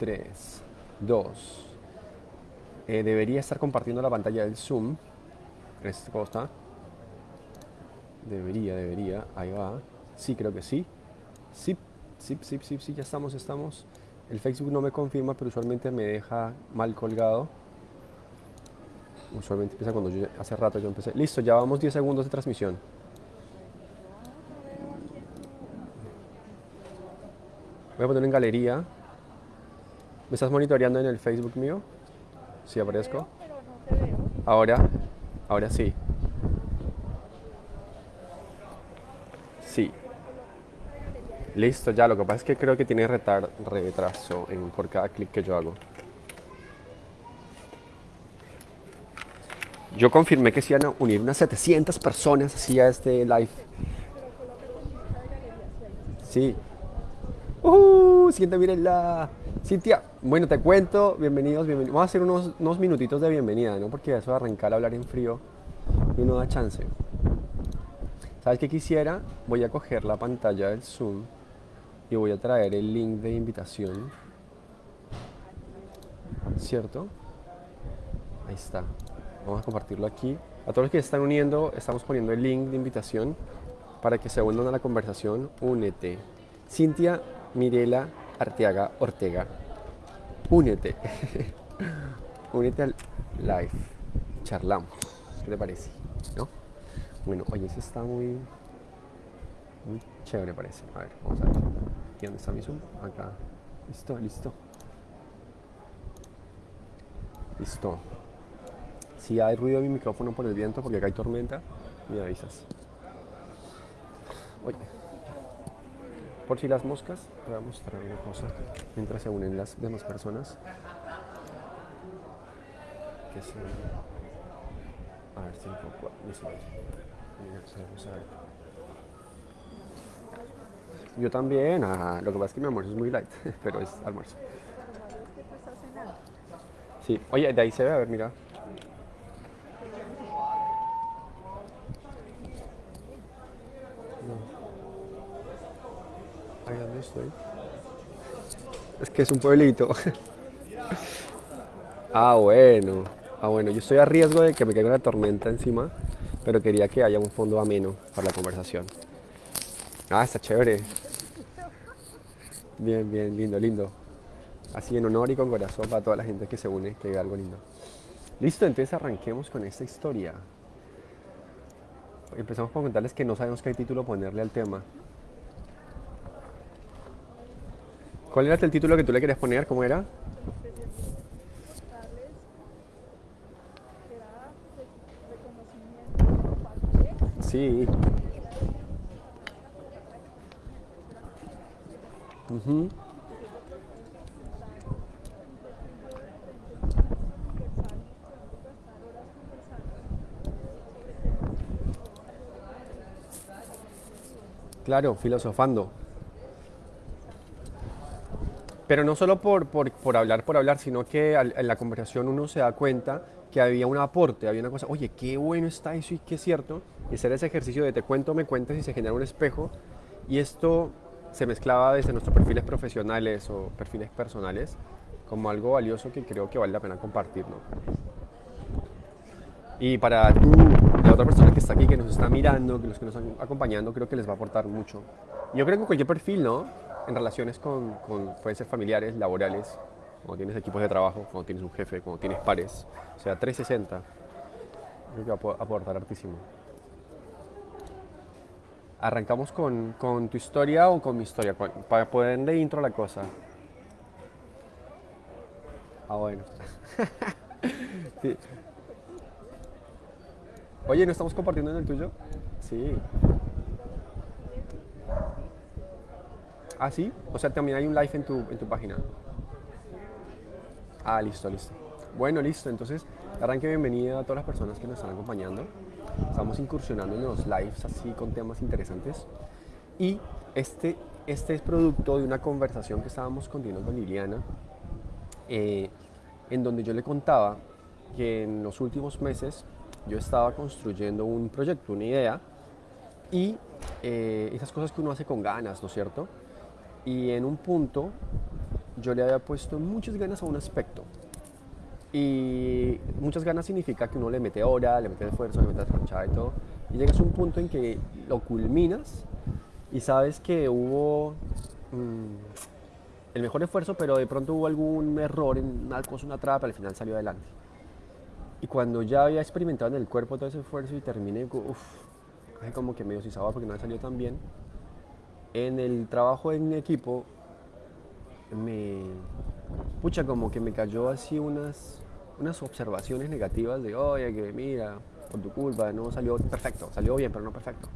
3, 2. Eh, debería estar compartiendo la pantalla del Zoom. Esta cosa. Debería, debería. Ahí va. Sí, creo que sí. Sí, sí, sí, sí, sí, ya estamos, estamos. El Facebook no me confirma, pero usualmente me deja mal colgado. Usualmente empieza cuando yo, hace rato yo empecé. Listo, ya vamos 10 segundos de transmisión. Voy a poner en galería. ¿Me estás monitoreando en el Facebook mío? Sí, aparezco. Ahora, ahora sí. Sí. Listo, ya. Lo que pasa es que creo que tiene retraso en, por cada clic que yo hago. Yo confirmé que se iban a unir unas 700 personas así a este live. Sí. ¡Uh! Siguiente, mírenla. Cintia, bueno, te cuento. Bienvenidos, bienvenidos. Vamos a hacer unos, unos minutitos de bienvenida, ¿no? Porque eso de arrancar a hablar en frío no da chance. ¿Sabes qué quisiera? Voy a coger la pantalla del Zoom y voy a traer el link de invitación. ¿Cierto? Ahí está. Vamos a compartirlo aquí. A todos los que se están uniendo, estamos poniendo el link de invitación para que se unan a la conversación. Únete. Cintia Mirela Arteaga Ortega. Únete. Únete al live. Charlamos. ¿Qué te parece? ¿No? Bueno, oye, ese está muy, muy chévere parece. A ver, vamos a ver. ¿Y dónde está mi zoom? Acá. Listo, listo. Listo. Si hay ruido de mi micrófono por el viento, porque acá hay tormenta, me avisas. Oye. Por si las moscas, voy a mostrar una cosa mientras se unen las demás personas. Que se... A ver si un poco... Yo también, ah, lo que pasa es que mi almuerzo es muy light, pero es almuerzo. Sí, oye, de ahí se ve, a ver, mira. Estoy. Es que es un pueblito. ah, bueno. Ah, bueno, yo estoy a riesgo de que me caiga una tormenta encima, pero quería que haya un fondo ameno para la conversación. Ah, está chévere. Bien, bien, lindo, lindo. Así en honor y con corazón para toda la gente que se une, que diga algo lindo. Listo, entonces arranquemos con esta historia. Empezamos por contarles que no sabemos qué título ponerle al tema. ¿Cuál era el título que tú le querías poner? ¿Cómo era? Sí. Claro, filosofando. Pero no solo por, por, hablar por hablar, sino que en la conversación uno se da cuenta que había un aporte, había una cosa, oye, qué bueno está eso y qué cierto. Y hacer ese ejercicio de te cuento, me cuentas y se genera un espejo. Y esto se mezclaba desde nuestros perfiles profesionales o perfiles personales como algo valioso que creo que vale la pena compartir. ¿no? Y para tú, la otra persona que está aquí, que nos está mirando, que los que nos están acompañando, creo que les va a aportar mucho. Yo creo que cualquier perfil, ¿no? En relaciones con, con pueden familiares, laborales, cuando tienes equipos de trabajo, cuando tienes un jefe, cuando tienes pares, o sea, 360, creo que va a aportar hartísimo. ¿Arrancamos con, con, tu historia o con mi historia? Para ponerle intro la cosa. Ah, bueno. Oye, ¿no estamos compartiendo en el tuyo? Sí. ¿Ah, sí? O sea, también hay un live en tu, en tu página. Ah, listo, listo. Bueno, listo. Entonces, arranque bienvenida a todas las personas que nos están acompañando. Estamos incursionando en los lives así con temas interesantes. Y este, este es producto de una conversación que estábamos continuando con Liliana, eh, en donde yo le contaba que en los últimos meses yo estaba construyendo un proyecto, una idea, y eh, esas cosas que uno hace con ganas, ¿no es cierto? Y en un punto yo le había puesto muchas ganas a un aspecto. Y muchas ganas significa que uno le mete hora, le mete esfuerzo, le mete tronchada y todo. Y llegas a un punto en que lo culminas y sabes que hubo mm, el mejor esfuerzo, pero de pronto hubo algún error en una cosa, una trapa, al final salió adelante. Y cuando ya había experimentado en el cuerpo todo ese esfuerzo y terminé, uff, como que medio sabía porque no salió tan bien. En el trabajo en equipo, me. Pucha, como que me cayó así unas, unas observaciones negativas de, oye, que mira, por tu culpa, no salió perfecto, salió bien, pero no perfecto.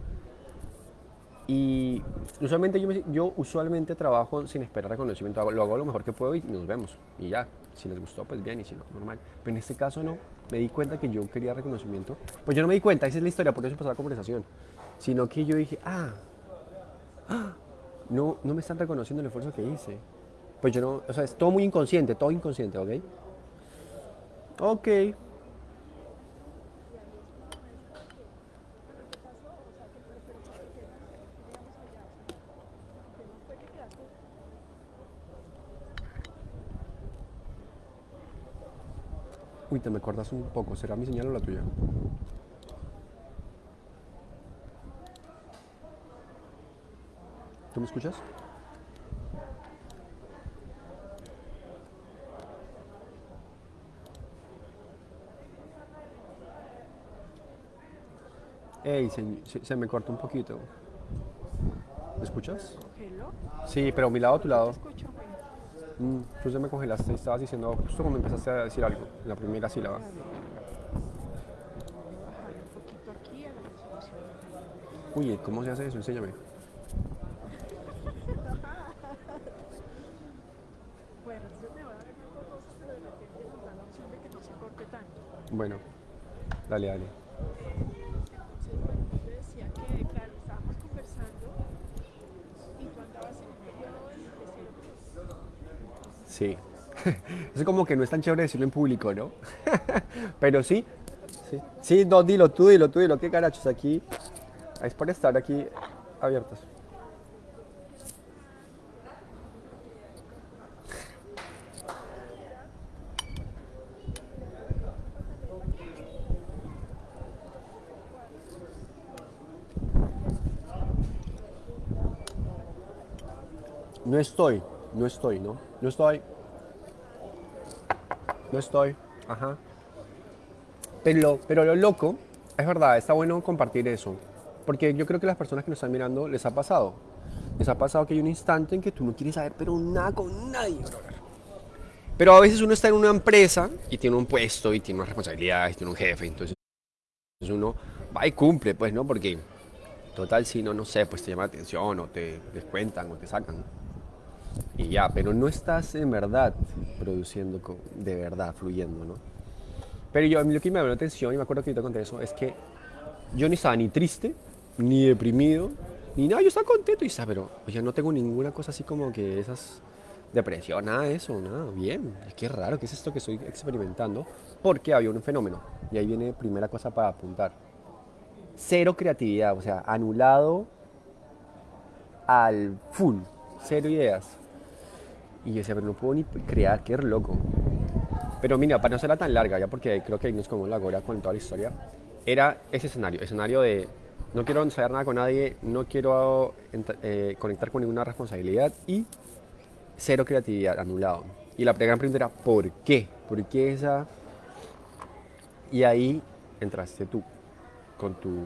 Y usualmente yo, yo usualmente trabajo sin esperar reconocimiento, lo hago lo mejor que puedo y nos vemos. Y ya, si les gustó, pues bien, y si no, normal. Pero en este caso no, me di cuenta que yo quería reconocimiento. Pues yo no me di cuenta, esa es la historia, por eso pasó la conversación. Sino que yo dije, ah, no, no me están reconociendo el esfuerzo que hice. Pues yo no, o sea, es todo muy inconsciente, todo inconsciente, ¿ok? Ok. Uy, te me acuerdas un poco. ¿Será mi señal o la tuya? ¿Tú me escuchas? Ey, se, me cortó un poquito. ¿Me escuchas? Sí, pero mi lado o tu lado. Mm, tú se me congelaste y estabas diciendo justo cuando empezaste a decir algo, en la primera sílaba. Uy, ¿cómo se hace eso? Enséñame. Bueno, dale, dale. Sí. Es como que no es tan chévere decirlo en público, ¿no? Pero sí. Sí, sí no, dilo tú, dilo tú, dilo. ¿Qué carachos aquí? Es por estar aquí abiertos. No estoy, no estoy, ¿no? No estoy. No estoy. Ajá. Pero lo, pero lo loco, es verdad, está bueno compartir eso. Porque yo creo que las personas que nos están mirando les ha pasado. Les ha pasado que hay un instante en que tú no quieres saber, pero nada con nadie. Pero a veces uno está en una empresa y tiene un puesto y tiene una responsabilidad y tiene un jefe. Entonces uno va y cumple, pues, ¿no? Porque total, si no, no sé, pues te llama la atención o te descuentan o te sacan y ya, pero no estás en verdad produciendo de verdad, fluyendo, ¿no? Pero yo, a mí lo que me llamó la atención, y me acuerdo que yo te conté eso, es que yo ni estaba ni triste, ni deprimido, ni nada, yo estaba contento y estaba, pero oye, no tengo ninguna cosa así como que esas depresión, nada de eso, nada, bien, es que raro, ¿qué es esto que estoy experimentando? Porque había un fenómeno, y ahí viene primera cosa para apuntar. Cero creatividad, o sea, anulado al full, cero ideas. Y yo decía, pero no puedo ni crear, qué loco. Pero mira, para no serla tan larga, ya porque creo que nos como la gora con toda la historia, era ese escenario, escenario de no quiero ensayar nada con nadie, no quiero eh, conectar con ninguna responsabilidad y cero creatividad, anulado. Y la gran pregunta era, ¿por qué? ¿Por qué esa? Y ahí entraste tú con tu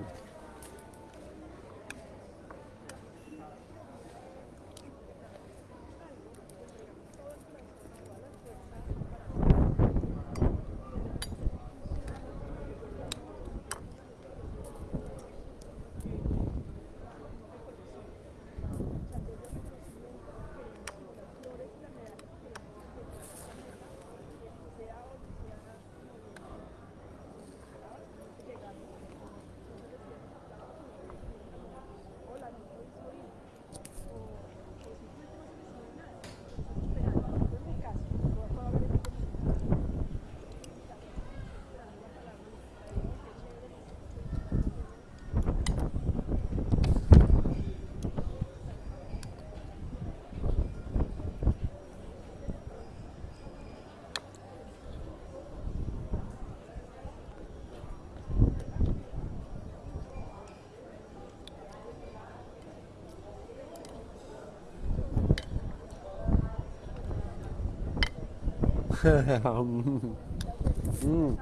Mm.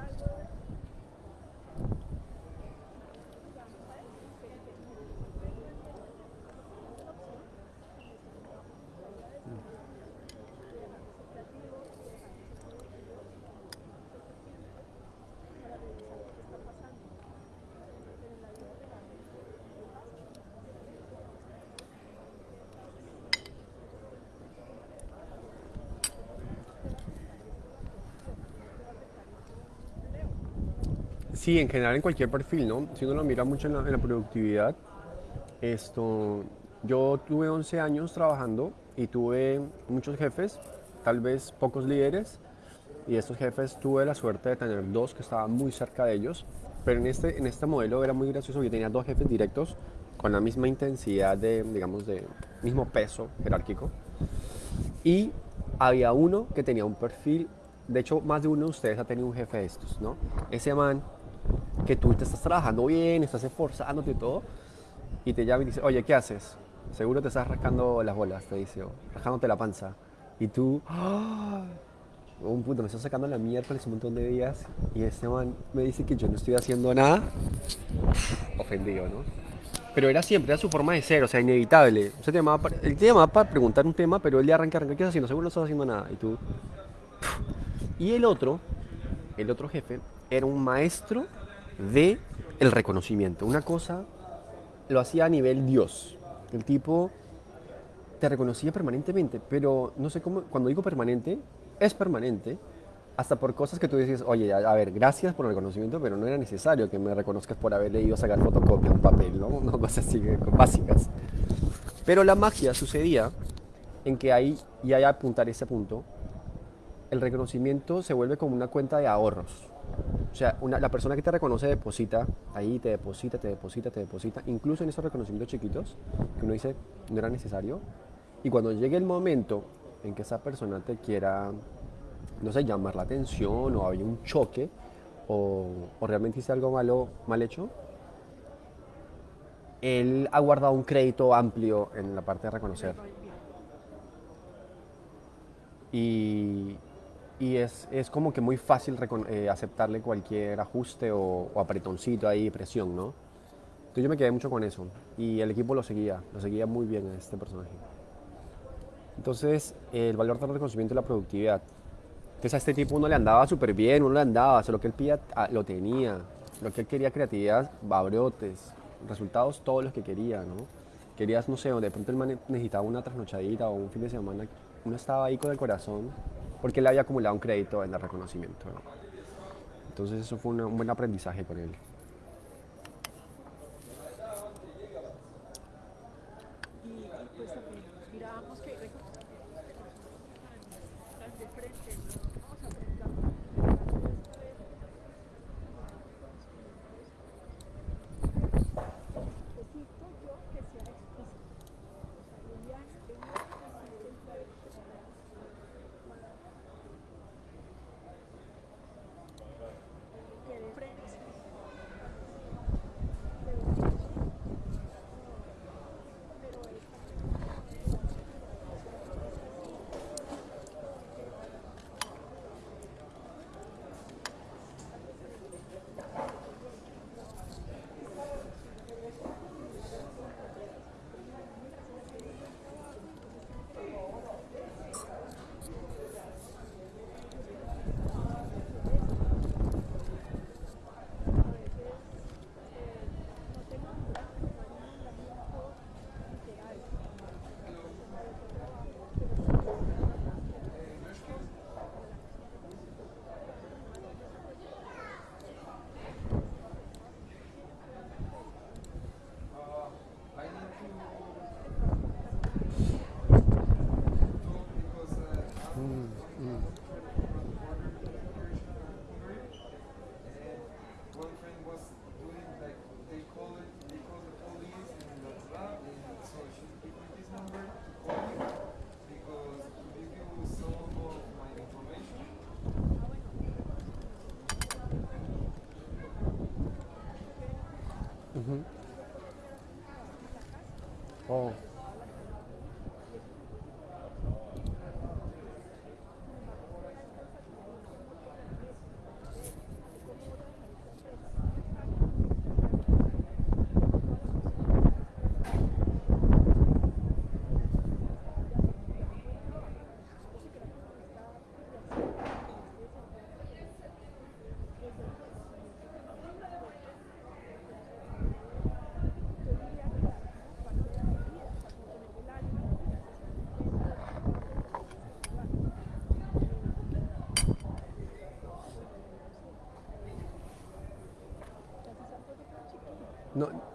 Sí, en general en cualquier perfil, ¿no? Si uno lo mira mucho en la, en la productividad, esto, yo tuve 11 años trabajando y tuve muchos jefes, tal vez pocos líderes, y estos jefes tuve la suerte de tener dos que estaban muy cerca de ellos, pero en este, en este modelo era muy gracioso, yo tenía dos jefes directos con la misma intensidad de, digamos, de mismo peso jerárquico, y había uno que tenía un perfil, de hecho más de uno de ustedes ha tenido un jefe de estos, ¿no? Ese man que tú te estás trabajando bien, estás esforzándote y todo, y te llama y dice, oye, ¿qué haces? Seguro te estás rascando las bolas, te dice, o rascándote la panza. Y tú, ¡ah! un punto, me estoy sacando la miércoles un montón de días y este man me dice que yo no estoy haciendo nada. Ofendido, ¿no? Pero era siempre, era su forma de ser, o sea, inevitable. O sea, te llamaba para, él te llamaba para preguntar un tema, pero él le arranca, arranca, ¿qué estás haciendo? Seguro no estás haciendo nada. Y tú... Y el otro, el otro jefe, era un maestro de el reconocimiento. Una cosa lo hacía a nivel Dios. El tipo te reconocía permanentemente, pero no sé cómo, cuando digo permanente, es permanente, hasta por cosas que tú dices, oye, a, ver, gracias por el reconocimiento, pero no era necesario que me reconozcas por haberle ido a sacar fotocopia un papel, ¿no? No cosas así básicas. Pero la magia sucedía en que ahí, y hay apuntar ese punto, el reconocimiento se vuelve como una cuenta de ahorros. O sea, una- la persona que te reconoce deposita, ahí te deposita, te deposita, te deposita, incluso en esos reconocimientos chiquitos, que uno dice no era necesario. Y cuando llegue el momento en que esa persona te quiera, no sé, llamar la atención o había un choque o, o realmente hice algo malo, mal hecho, él ha guardado un crédito amplio en la parte de reconocer. Y, y es, es como que muy fácil eh, aceptarle cualquier ajuste o, o apretoncito ahí, presión, ¿no? Entonces yo me quedé mucho con eso. Y el equipo lo seguía, lo seguía muy bien a este personaje. Entonces, el valor del reconocimiento y la productividad. Entonces a este tipo uno le andaba súper bien, uno le andaba, o sea, lo que él pedía ah, lo tenía. Lo que él quería, creatividad, babrotes, resultados todos los que quería, ¿no? Querías, no sé, de pronto man necesitaba una trasnochadita o un fin de semana, uno estaba ahí con el corazón, porque él había acumulado un crédito en el reconocimiento, ¿no? Entonces eso fue un buen aprendizaje con él. 哦。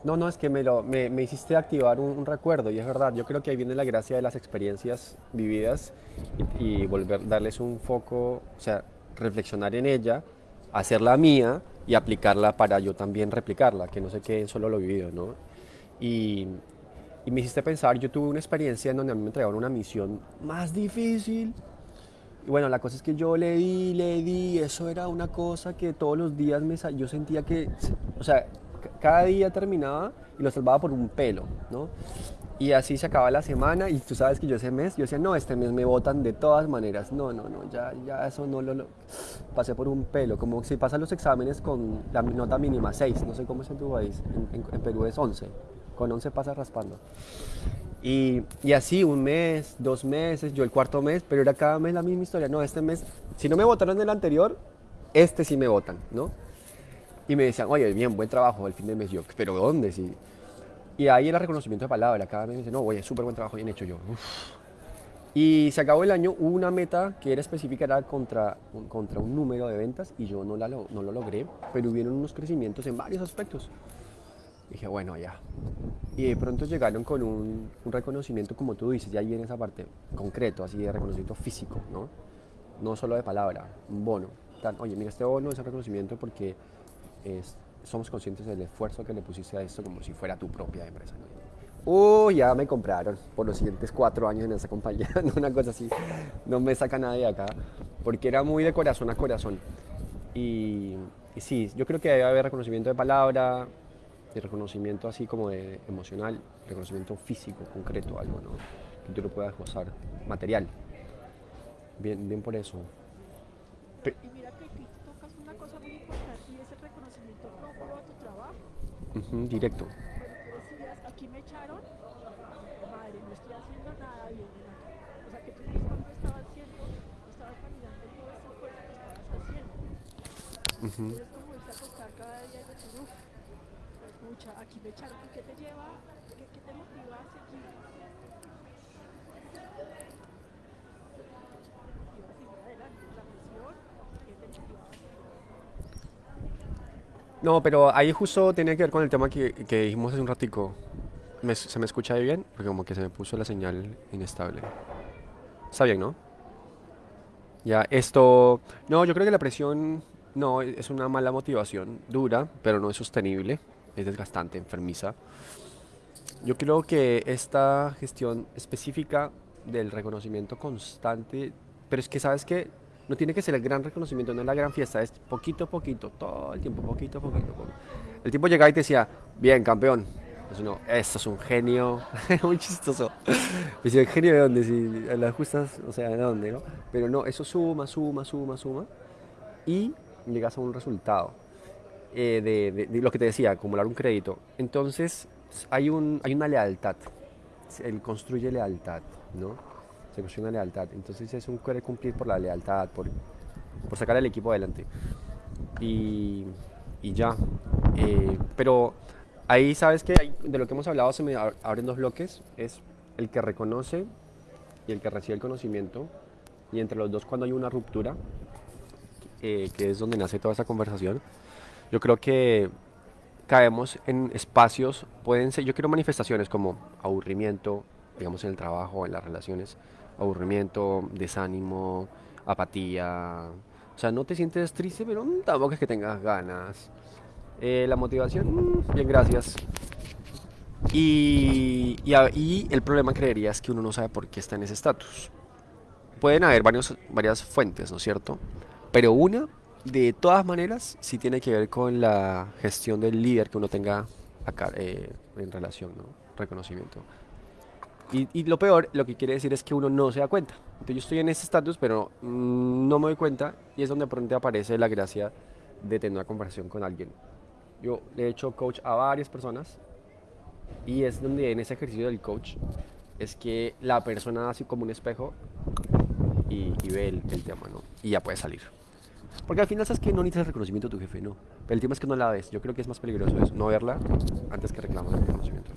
No, no, es que me, lo, me, me hiciste activar un, recuerdo y es verdad, yo creo que ahí viene la gracia de las experiencias vividas y, y volver, darles un foco, o sea, reflexionar en ella, hacerla mía y aplicarla para yo también replicarla, que no se quede solo lo vivido, ¿no? Y, y me hiciste pensar, yo tuve una experiencia en donde a mí me entregaron una misión más difícil. Y bueno, la cosa es que yo le di, le di, eso era una cosa que todos los días me, yo sentía que, o sea, cada día terminaba y lo salvaba por un pelo, ¿no? Y así se acaba la semana y tú sabes que yo ese mes, yo decía, no, este mes me votan de todas maneras. No, no, no, ya, ya eso no lo, pasé por un pelo. Como si pasan los exámenes con la nota mínima 6, no sé cómo es en tu país, en Perú es 11. Con 11 pasas raspando. Y, y así, un mes, dos meses, yo el cuarto mes, pero era cada mes la misma historia. No, este mes, si no me votaron en el anterior, este sí me votan, ¿no? Y me decían, oye, bien, buen trabajo el fin de mes. Yo, pero ¿dónde? Sí. Y ahí era reconocimiento de palabra. Cada mes me dice, no, oye, súper buen trabajo, bien hecho yo. Uf. Y se acabó el año, hubo una meta que era específica, era contra, un- contra un número de ventas y yo no, la, no lo logré, pero hubieron unos crecimientos en varios aspectos. Dije, bueno, ya. Y de pronto llegaron con un, un reconocimiento, como tú dices, ya ahí viene esa parte concreto, así de reconocimiento físico, ¿no? No solo de palabra, un bono. Tan, Oye, mira, este bono es el reconocimiento porque somos conscientes del esfuerzo que le pusiste a esto como si fuera tu propia empresa. Uy, ya me compraron por los siguientes cuatro años en esa compañía, una cosa así. No me saca nadie de acá, porque era muy de corazón a corazón. Y, sí, yo creo que debe haber reconocimiento de palabra, de reconocimiento así como de emocional, reconocimiento físico, concreto, algo, ¿no? Que tú lo puedas gozar, material. Bien, bien por eso. Pe- directo. Cuando tú decías, aquí me echaron, madre, no estoy haciendo nada bien. O sea, que tú mismo no estabas haciendo, no estabas validando todo ese esfuerzo que estabas haciendo. ujú. Entonces, como irte a acostar cada día y decir, uff, pues mucha, aquí me echaron. ¿Y qué te lleva, qué, qué te motiva a seguir? Y a seguir adelante, la misión, ¿qué te motivaba a seguir? No, pero ahí justo tenía que ver con el tema que, que dijimos hace un ratico. ¿Me- ¿Se me escucha ahí bien? Porque como que se me puso la señal inestable. Está bien, ¿no? Ya, esto... No, yo creo que la presión no es una mala motivación, dura, pero no es sostenible, es desgastante, enfermiza. Yo creo que esta gestión específica del reconocimiento constante, pero es que sabes que no tiene que ser el gran reconocimiento, no es la gran fiesta, es poquito a poquito, todo el tiempo, poquito a poquito. El tipo llegaba y te decía, bien, campeón. Entonces no, esto es un genio, muy chistoso. Me decía, ¿genio de dónde? Si a las justas, o sea, ¿de dónde, no? Pero no, eso suma, suma, suma, suma. Y llegas a un resultado eh, de, de- de lo que te decía, acumular un crédito. Entonces, hay, un, hay una lealtad. Él construye lealtad, ¿no? Se construye una lealtad. Entonces, es un querer cumplir por la lealtad, por, por sacar al equipo adelante. Y, y ya. Eh, pero ahí, ¿sabes que De lo que hemos hablado se me ab- abren dos bloques. Es el que reconoce y el que recibe el conocimiento. Y entre los dos, cuando hay una ruptura, eh, que es donde nace toda esa conversación, yo creo que caemos en espacios, pueden ser, yo quiero manifestaciones como aburrimiento, digamos en el trabajo, en las relaciones, aburrimiento, desánimo, apatía, o sea, no te sientes triste, pero mm, tampoco es que tengas ganas. Eh, la motivación, mm, bien, gracias. Y, y, el problema creería es que uno no sabe por qué está en ese estatus. Pueden haber varias fuentes, ¿no es cierto? Pero una, de todas maneras, sí tiene que ver con la gestión del líder que uno tenga acá eh, en relación, ¿no? Reconocimiento. Y, y lo peor, lo que quiere decir es que uno no se da cuenta. Entonces yo estoy en ese estatus, pero mm, no me doy cuenta y es donde de pronto aparece la gracia de tener una conversación con alguien. Yo le he hecho coach a varias personas y es donde en ese ejercicio del coach es que la persona hace como un espejo y, y ve el, el tema, ¿no? Y ya puede salir. Porque al final sabes que no necesitas el reconocimiento de tu jefe, no. Pero el tema es que no la ves. Yo creo que es más peligroso eso, no verla antes que reclamar el reconocimiento.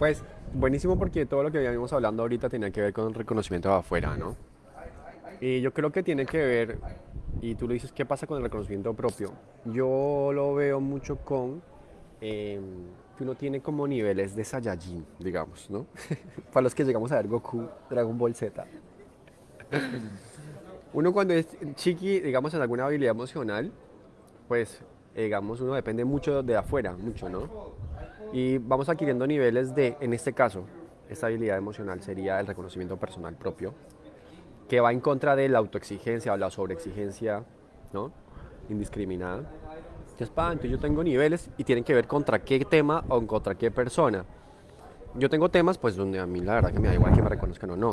Pues buenísimo porque todo lo que habíamos hablando ahorita tenía que ver con reconocimiento de afuera, ¿no? Y yo creo que tiene que ver, y tú lo dices, ¿qué pasa con el reconocimiento propio? Yo lo veo mucho con eh, que uno tiene como niveles de Saiyajin, digamos, ¿no? Para los que llegamos a ver Goku, Dragon Ball Z. Uno cuando es chiqui, digamos, en alguna habilidad emocional, pues, digamos, uno depende mucho de afuera, mucho, ¿no? Y vamos adquiriendo niveles de, en este caso, esta habilidad emocional sería el reconocimiento personal propio, que va en contra de la autoexigencia o la sobreexigencia, ¿no? Indiscriminada. Entonces, pa, entonces yo tengo niveles y tienen que ver contra qué tema o contra qué persona. Yo tengo temas, pues, donde a mí la verdad que me da igual que me reconozcan o no.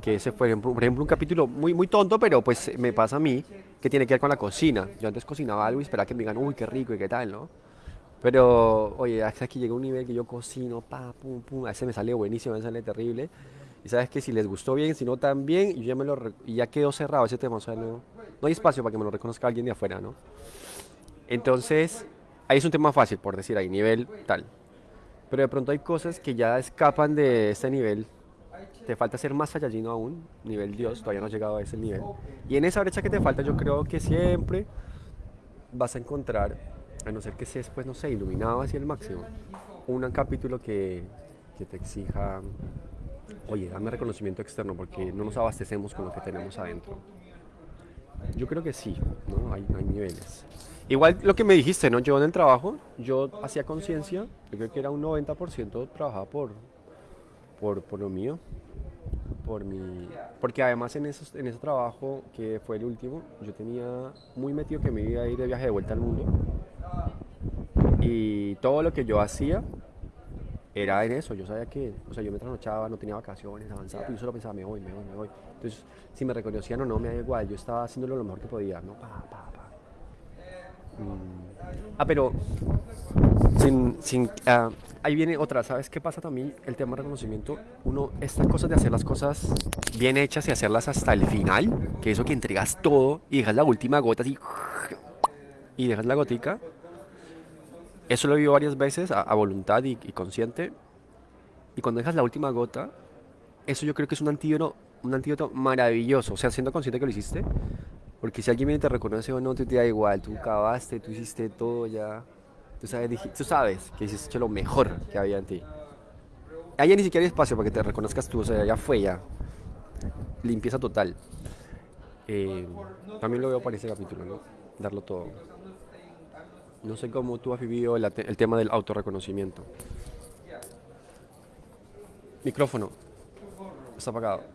Que ese fue, por ejemplo, un capítulo muy, muy tonto, pero pues me pasa a mí, que tiene que ver con la cocina. Yo antes cocinaba algo y esperaba que me digan, uy, qué rico y qué tal, ¿no? Pero, oye, hasta que llega un nivel que yo cocino, pa, pum, pum, a veces me sale buenísimo, a veces me sale terrible. Y sabes que si les gustó bien, si no tan bien, y ya, me lo, y ya quedó cerrado ese tema, o sea, no, no hay espacio para que me lo reconozca alguien de afuera, ¿no? Entonces, ahí es un tema fácil, por decir, ahí, nivel tal. Pero de pronto hay cosas que ya escapan de ese nivel. Te falta ser más Saiyajin aún, nivel Dios, todavía no has llegado a ese nivel. Y en esa brecha que te falta, yo creo que siempre vas a encontrar, a no ser que seas, pues no sé, iluminado hacia el máximo, un capítulo que, que te exija, oye, dame reconocimiento externo porque no nos abastecemos con lo que tenemos adentro. Yo creo que sí, ¿no? Hay, niveles. Igual lo que me dijiste, ¿no? Yo en el trabajo, yo hacía conciencia, yo creo que era un 90% trabajaba por, por, por lo mío, por mi... Porque además en, esos, en ese trabajo, que fue el último, yo tenía muy metido que me iba a ir de viaje de vuelta al mundo. Y todo lo que yo hacía era en eso. Yo sabía que, o sea, yo me trasnochaba, no tenía vacaciones, avanzaba, pero yo solo pensaba, me voy, me voy, me voy. Entonces, si me reconocían o no, me da igual. Yo estaba haciéndolo lo mejor que podía, ¿no? Pa, pa, pa. Mm. Ah, pero sin, sin, ah, ahí viene otra, ¿sabes qué pasa también? El tema de reconocimiento, uno, estas cosas de hacer las cosas bien hechas y hacerlas hasta el final, que eso que entregas todo y dejas la última gota así, y dejas la gotica, eso lo he vivido varias veces a, a voluntad y, y consciente, y cuando dejas la última gota, eso yo creo que es un antídoto, un antídoto maravilloso, o sea, siendo consciente que lo hiciste, porque si alguien viene te reconoce o no, tú te da igual, tú acabaste, tú hiciste todo ya. Tú sabes, tú sabes que hiciste lo mejor que había en ti. Allá ni siquiera hay espacio para que te reconozcas tú, o sea, ya fue ya. Limpieza total. Eh, también lo veo para ese capítulo, ¿no? Darlo todo. No sé cómo tú has vivido el, el tema del autorreconocimiento. Micrófono. Está apagado.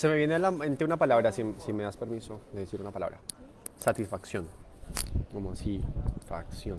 Se me viene a la mente una palabra, si, si me das permiso de decir una palabra. satisfacción. Como así, facción.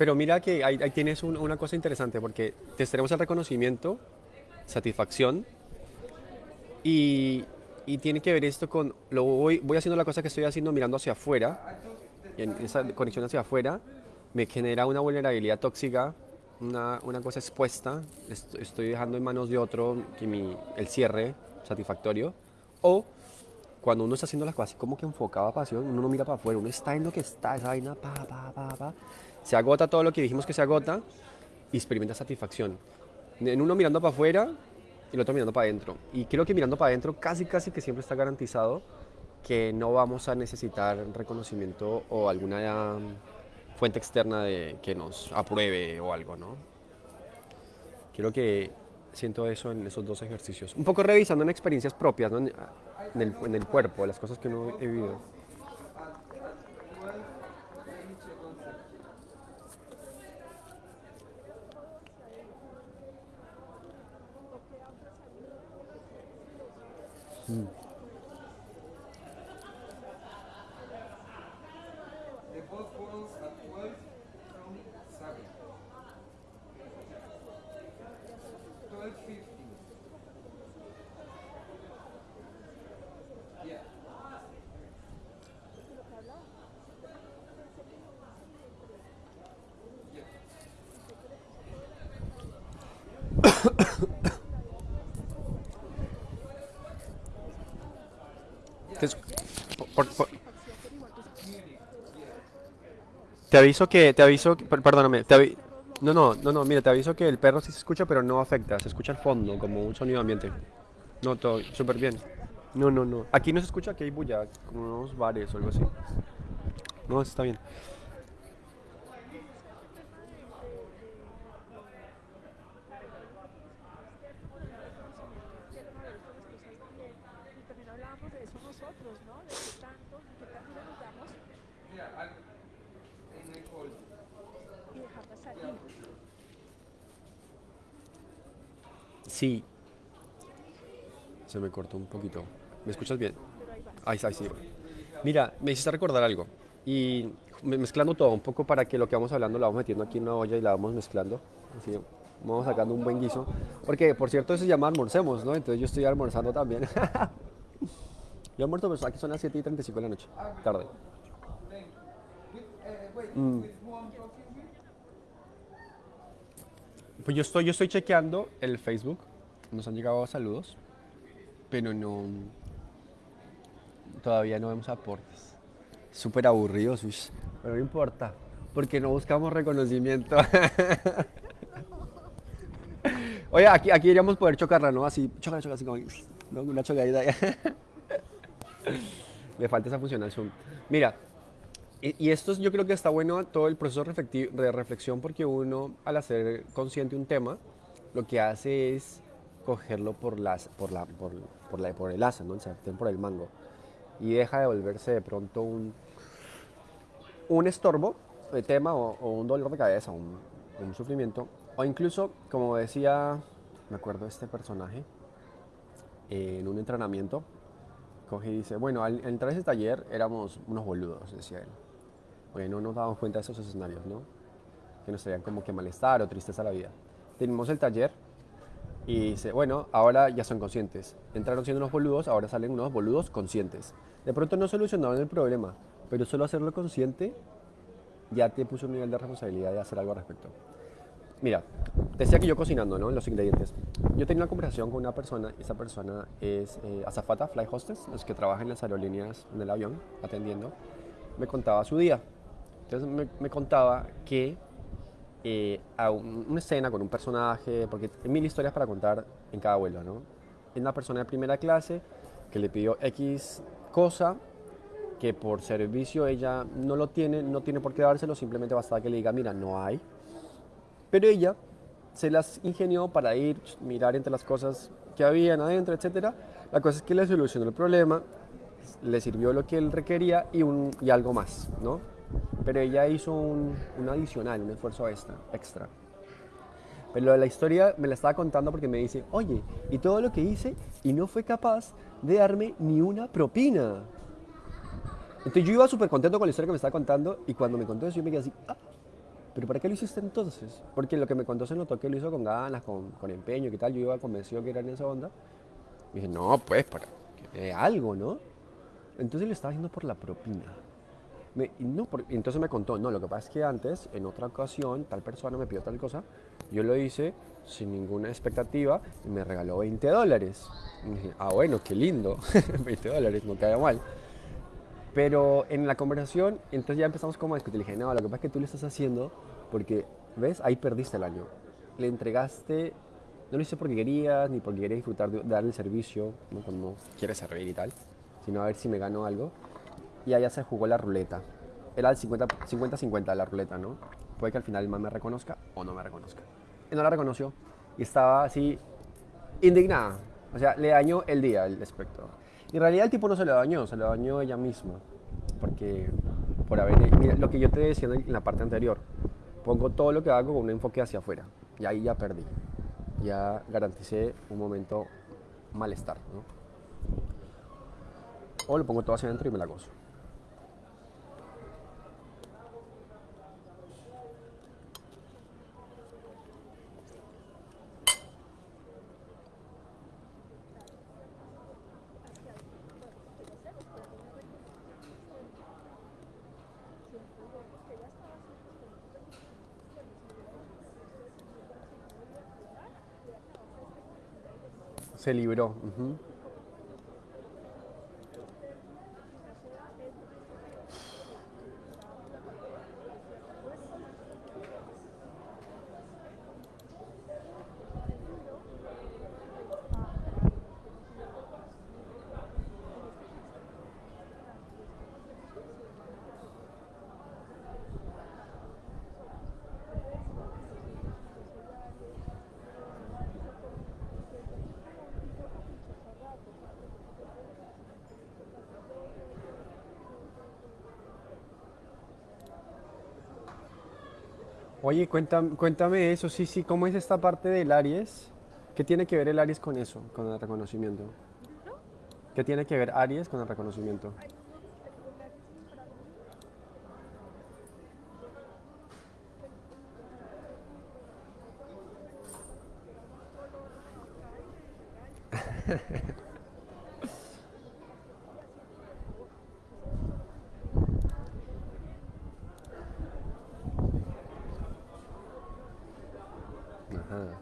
Pero mira que ahí, ahí tienes un- una cosa interesante porque te tenemos el reconocimiento, satisfacción y, y tiene que ver esto con, lo voy, voy haciendo la cosa que estoy haciendo mirando hacia afuera y en esa conexión hacia afuera me genera una vulnerabilidad tóxica, una, una cosa expuesta, est- estoy dejando en manos de otro que mi, el cierre satisfactorio o cuando uno está haciendo las cosas como que enfocado a pasión, uno no mira para afuera, uno está en lo que está, esa vaina, pa, pa, pa, pa. Se agota todo lo que dijimos que se agota y experimenta satisfacción. En uno mirando para afuera y el otro mirando para adentro. Y creo que mirando para adentro casi, casi que siempre está garantizado que no vamos a necesitar reconocimiento o alguna fuente externa de, que nos apruebe o algo, ¿no? Creo que siento eso en esos dos ejercicios. Un poco revisando en experiencias propias, ¿no? en, en el, en el cuerpo, las cosas que uno he vivido. Mm. Te aviso que, te aviso, que- per- perdóname, te avi- no, no, no, no, mira, te aviso que el perro sí se escucha, pero no afecta, se escucha al fondo, como un sonido ambiente. No, todo, súper bien. No, no, no. Aquí no se escucha que hay bulla, como unos bares o algo así. No, está bien. Y también hablábamos de eso nosotros, ¿no? De qué tanto, qué tanto le nos damos Yeah, I, and I called. y dejarla salir. Sí. Se me cortó un poquito. ¿Me escuchas bien? Ahí ahí sí. Mira, me hiciste recordar algo. Y me- mezclando todo un poco para que lo que vamos hablando lo vamos metiendo aquí en una olla y la vamos mezclando. Así vamos sacando un buen guiso. Porque, por cierto, eso se llama almorcemos, ¿no? Entonces yo estoy almorzando también. yo almuerzo, pues aquí son las 7 y 35 de la noche. Tarde. Mm. Pues yo estoy, yo estoy chequeando el Facebook. Nos han llegado saludos. Pero no. Todavía no vemos aportes. Súper aburridos, uy, Pero no importa. Porque no buscamos reconocimiento. Oye, aquí, aquí deberíamos poder chocarla, ¿no? Así, chocar, chocar, así como. ¿no? Una chocadita. Le falta esa función al Zoom. Mira, y, esto es- yo creo que está bueno todo el proceso de reflexión porque uno al hacer consciente un tema lo que hace es cogerlo por, las, por, la, por, la, por el asa, ¿no? el sartén por el mango y deja de volverse de pronto un, un estorbo de tema o, un dolor de cabeza, un, un sufrimiento o incluso, como decía, me acuerdo este personaje eh, en un entrenamiento, coge y dice, bueno, al entrar a ese taller éramos unos boludos, decía él. Oye, no nos dábamos cuenta de esos escenarios, ¿no? Que nos traían como que malestar o tristeza la vida. Tenemos el taller Y dice, bueno, ahora ya son conscientes. Entraron siendo unos boludos, ahora salen unos boludos conscientes. De pronto no solucionaron el problema, pero solo hacerlo consciente ya te puso un nivel de responsabilidad de hacer algo al respecto. Mira, decía que yo cocinando, ¿no? Los ingredientes. Yo tenía una conversación con una persona, esa persona es eh, azafata, fly hostess, los que trabajan en las aerolíneas en el avión, atendiendo. Me contaba su día. Entonces me contaba que eh, a un- una escena con un personaje, porque hay mil historias para contar en cada vuelo, ¿no? Es una persona de primera clase que le pidió X cosa que por servicio ella no lo tiene, no tiene por qué dárselo, simplemente basta que le diga, mira, no hay. Pero ella se las ingenió para ir, mirar entre las cosas que habían adentro, etc. La cosa es que le solucionó el problema, le sirvió lo que él requería y, un, y algo más, ¿no? Pero ella hizo un, un adicional, un esfuerzo extra, extra. Pero la historia me la estaba contando porque me dice, oye, y todo lo que hice y no fue capaz de darme ni una propina. Entonces yo iba súper contento con la historia que me estaba contando y cuando me contó eso yo me quedé así, ah, pero ¿para qué lo hiciste entonces? Porque lo que me contó se notó que lo hizo con ganas, con, empeño y tal. Yo iba convencido que era en esa onda. Y dije, no, pues para algo, ¿no? Entonces lo estaba haciendo por la propina. Me- no, por- entonces me contó, no, lo que pasa es que antes, en otra ocasión, tal persona me pidió tal cosa, yo lo hice sin ninguna expectativa y me regaló 20 dólares. Y dije, ah, bueno, qué lindo, 20 dólares, no cae mal. Pero en la conversación, entonces ya empezamos como a discutir. Le dije, no, lo que pasa es que tú lo estás haciendo porque, ¿ves? Ahí perdiste el año. Le entregaste, no lo hice porque querías, ni porque querías disfrutar de, de dar el servicio, ¿no? cuando quieres servir y tal, sino a ver si me gano algo. Y allá se jugó la ruleta. Era el 50 50-50 la ruleta, ¿no? Puede que al final el man me reconozca o no me reconozca. Y no la reconoció. Y estaba así, indignada. O sea, le dañó el día el espectro. Y en realidad el tipo no se lo dañó, se lo dañó ella misma. Porque por haber... Mira, lo que yo te decía en la parte anterior. Pongo todo lo que hago con un enfoque hacia afuera. Y ahí ya perdí. Ya garanticé un momento malestar, ¿no? O lo pongo todo hacia adentro y me la gozo. Se. Oye, cuéntame, cuéntame eso, sí, sí, ¿cómo es esta parte del Aries? ¿Qué tiene que ver el Aries con eso, con el reconocimiento? ¿Qué tiene que ver Aries con el reconocimiento? Ajá.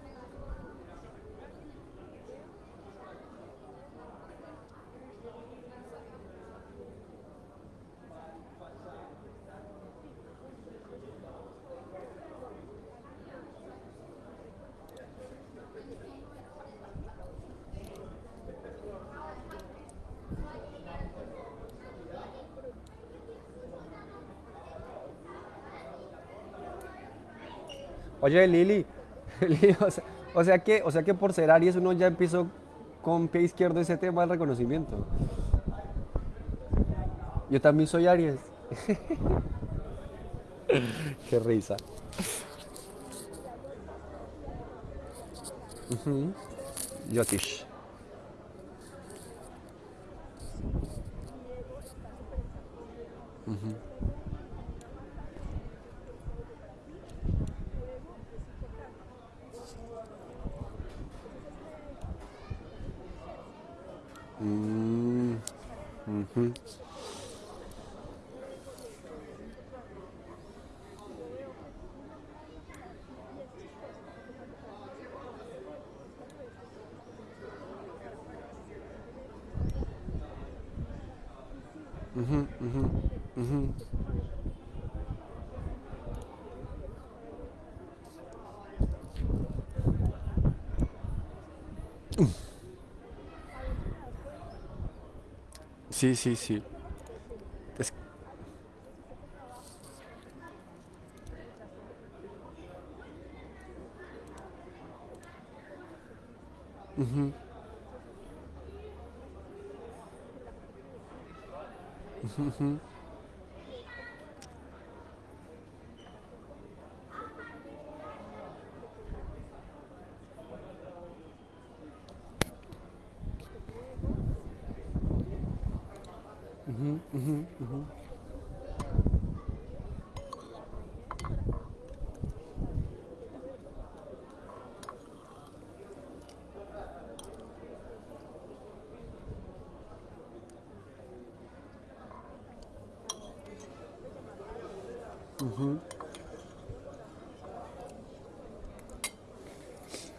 Oye, Lili, Lili, o sea, que, o sea que por ser Aries uno ya empezó con pie izquierdo ese tema del reconocimiento. Yo también soy Aries. Qué risa. Ujú. Ujú, Sí, sí, sí.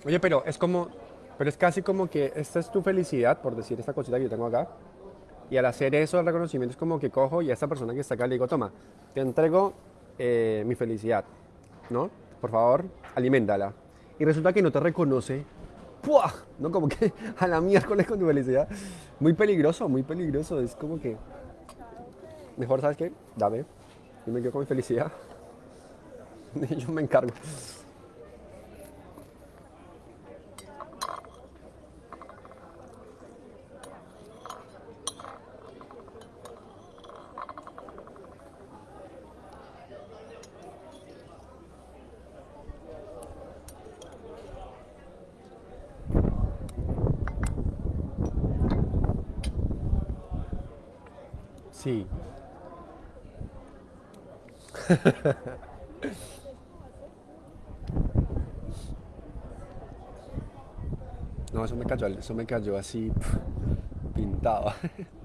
Oye, pero es como, pero es casi como que esta es tu felicidad, por decir esta cosita que yo tengo acá. Y al hacer eso, el reconocimiento es como que cojo y a esta persona que está acá le digo, toma, te entrego eh, mi felicidad, ¿no? Por favor, aliméntala. Y resulta que no te reconoce. ¡Puah! ¿No? Como que a la miércoles con tu felicidad. Muy peligroso, muy peligroso. Es como que... Mejor, ¿sabes qué? Dame. Yo me quedo con mi felicidad. Yo me encargo. Sí. No, eso me cayó, eso me cayó así pintado.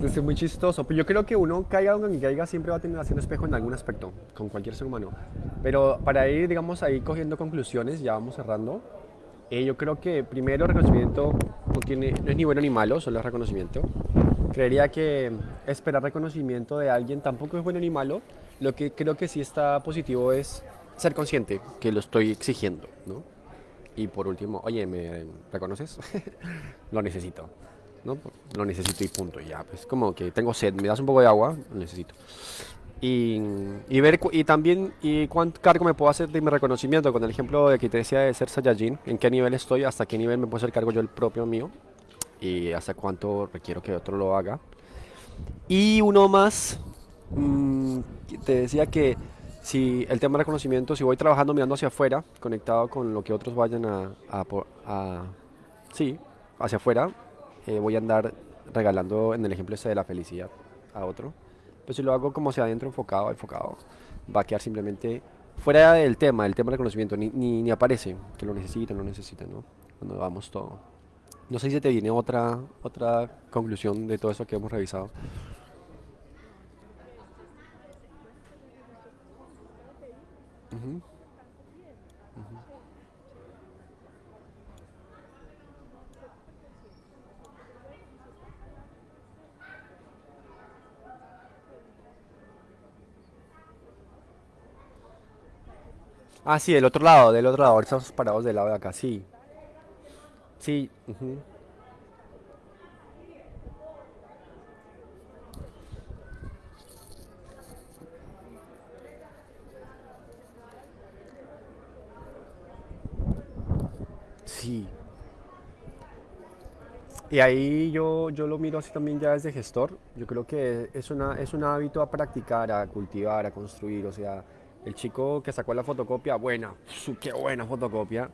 Es muy chistoso, pero yo creo que uno caiga donde caiga siempre va a tener haciendo espejo en algún aspecto, con cualquier ser humano. Pero para ir, digamos, ahí cogiendo conclusiones, ya vamos cerrando. eh, yo creo que primero reconocimiento no, tiene, no es ni bueno ni malo, solo es reconocimiento. Creería que esperar reconocimiento de alguien tampoco es bueno ni malo. Lo que creo que sí está positivo es ser consciente que lo estoy exigiendo, ¿no? Y por último, oye, ¿me reconoces? lo necesito, ¿no? Lo necesito y punto, ya. Pues como que tengo sed, ¿me das un poco de agua? Lo necesito. Y, y ver, y también, y cuánto cargo me puedo hacer de mi reconocimiento, con el ejemplo de que te decía de ser Saiyajin, en qué nivel estoy, hasta qué nivel me puedo hacer cargo yo el propio mío, y hasta cuánto requiero que otro lo haga. Y uno más, mm, que te decía que si el tema de reconocimiento, si voy trabajando mirando hacia afuera, conectado con lo que otros vayan a, a a- sí, hacia afuera, eh, voy a andar regalando en el ejemplo este de la felicidad a otro. Pero si lo hago como hacia adentro, enfocado, enfocado, va a quedar simplemente fuera del tema, el tema del reconocimiento, ni, ni, ni aparece que lo necesitan, lo necesitan, ¿no? Cuando vamos todo. No sé si te viene otra, otra conclusión de todo eso que hemos revisado. Ujú. Ah, sí, del otro lado, del otro lado. Ahora estamos parados del lado de acá, sí. Sí, ujú. Sí. Y ahí yo, yo lo miro así también ya desde gestor. Yo creo que es una, es un hábito a practicar, a cultivar, a construir. O sea, el chico que sacó la fotocopia, buena, qué buena fotocopia.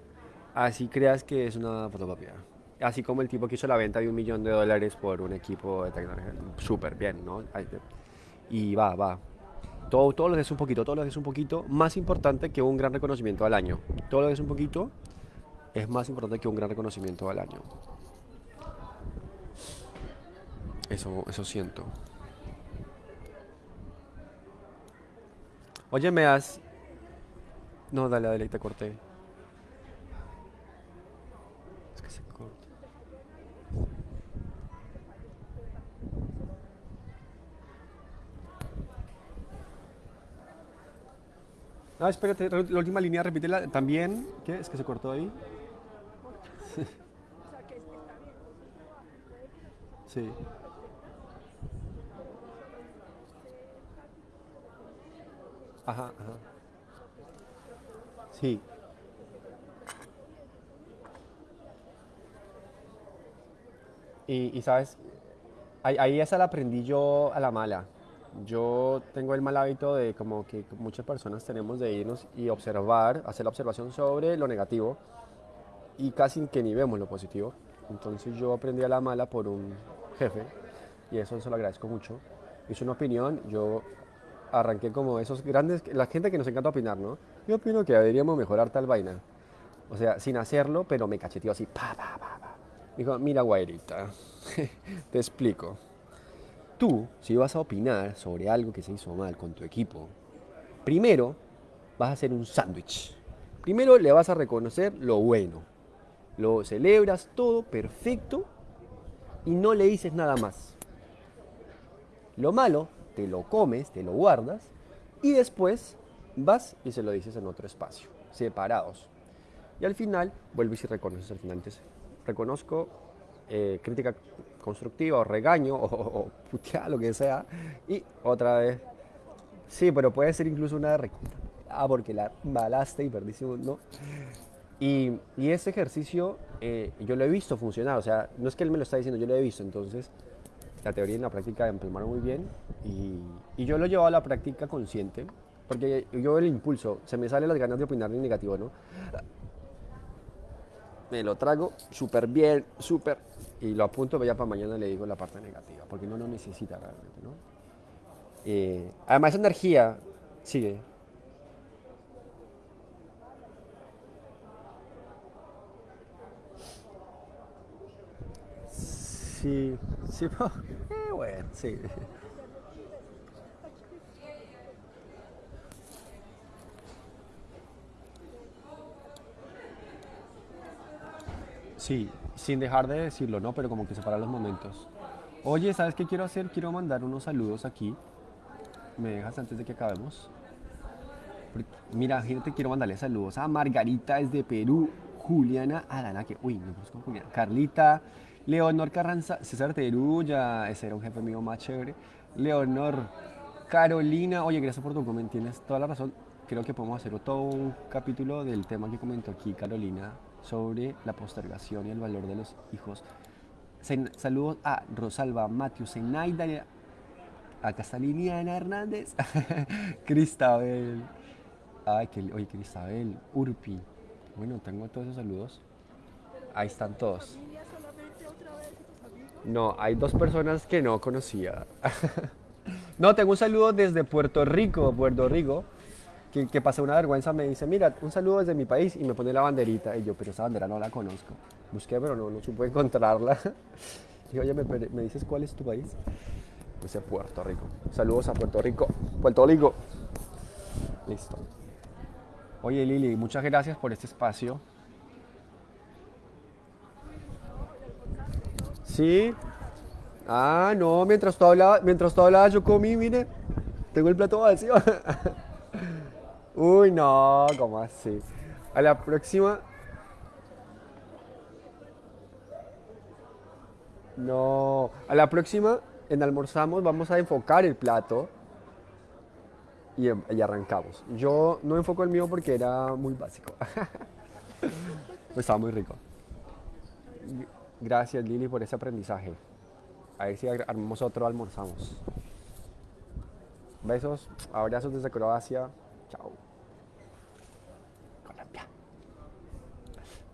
Así creas que es una fotocopia. Así como el tipo que hizo la venta de un millón de dólares por un equipo de tecnología. Súper bien, ¿no? Y va, va. Todo, todo lo que es un poquito, todo lo que es un poquito, más importante que un gran reconocimiento al año. Todo lo que es un poquito es más importante que un gran reconocimiento al año. Eso, eso siento. Oye, me das. No, dale, dale, te corté. Es que se corta. Ah, espérate, la última línea, repítela también. ¿Qué? Es que se cortó ahí. O sea, que es- está bien, vos trabajas, puede que las cosas Sí. Ajá, ajá. Sí. Y, y, sabes, ahí, ahí esa la aprendí yo a la mala. Yo tengo el mal hábito de como que muchas personas tenemos de irnos y observar, hacer la observación sobre lo negativo y casi que ni vemos lo positivo. Entonces yo aprendí a la mala por un jefe y eso se lo agradezco mucho. Hice una opinión, yo arranqué como esos grandes, la gente que nos encanta opinar, ¿no? Yo opino que deberíamos mejorar tal vaina. O sea, sin hacerlo, pero me cacheteó así, pa, pa, pa, pa. Dijo, mira, guairita, te explico. Tú, si vas a opinar sobre algo que se hizo mal con tu equipo, primero vas a hacer un sándwich. Primero le vas a reconocer lo bueno. Lo celebras todo perfecto y no le dices nada más. Lo malo, te lo comes, te lo guardas y después vas y se lo dices en otro espacio, separados. Y al final vuelves y reconoces al final. Entonces, reconozco eh, crítica constructiva o regaño o, o, puteada, lo que sea. Y otra vez, sí, pero puede ser incluso una de Ah, porque la balaste y perdiste un, ¿no? Y, y ese ejercicio eh, yo lo he visto funcionar, o sea, no es que él me lo está diciendo, yo lo he visto, entonces la teoría y la práctica empalmaron muy bien y, y yo lo he llevado a la práctica consciente, porque yo el impulso, se me salen las ganas de opinar en negativo, ¿no? Me lo trago súper bien, súper, y lo apunto, ya para mañana le digo la parte negativa, porque no lo necesita realmente, ¿no? Eh, además, energía sigue. Sí, sí, eh, bueno, sí. Sí, sin dejar de decirlo, ¿no? Pero como que separar los momentos. Oye, ¿sabes qué quiero hacer? Quiero mandar unos saludos aquí. ¿Me dejas antes de que acabemos? Mira, gente, quiero mandarle saludos a Margarita desde Perú, Juliana Arana, que, uy, no conozco a Juliana, Carlita, Leonor Carranza, César Teruya, ese era un jefe mío más chévere, Leonor, Carolina, oye, gracias por tu comentario, tienes toda la razón, creo que podemos hacer todo un capítulo del tema que comentó aquí Carolina sobre la postergación y el valor de los hijos. Saludos a Rosalba, Matthew, Zenaida, acá está Liliana Hernández, Cristabel, ay, que, oye, Cristabel, Urpi, bueno, tengo todos esos saludos, ahí están todos. familia solamente otra vez y tus amigos. No, hay dos personas que no conocía. no, tengo un saludo desde Puerto Rico, Puerto Rico, que, que pasé una vergüenza, me dice, mira, un saludo desde mi país y me pone la banderita. Y yo, pero esa bandera no la conozco. Busqué, pero no, no supe encontrarla. Dije, oye, ¿me, me dices cuál es tu país? Dice Puerto Rico. Saludos a Puerto Rico. Puerto Rico. Listo. Oye, Lili, muchas gracias por este espacio. Sí. Ah, no, mientras tú hablabas, mientras tú hablabas yo comí, mire. Tengo el plato vacío. Uy, no, ¿cómo así? A la próxima. No, a la próxima en almorzamos vamos a enfocar el plato y, em- y arrancamos. Yo no enfoco el mío porque era muy básico. Pues estaba muy rico. Gracias Lili por ese aprendizaje. A ver si ar- armamos otro, almorzamos. Besos, abrazos desde Croacia. Chao. Colombia.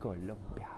Colombia.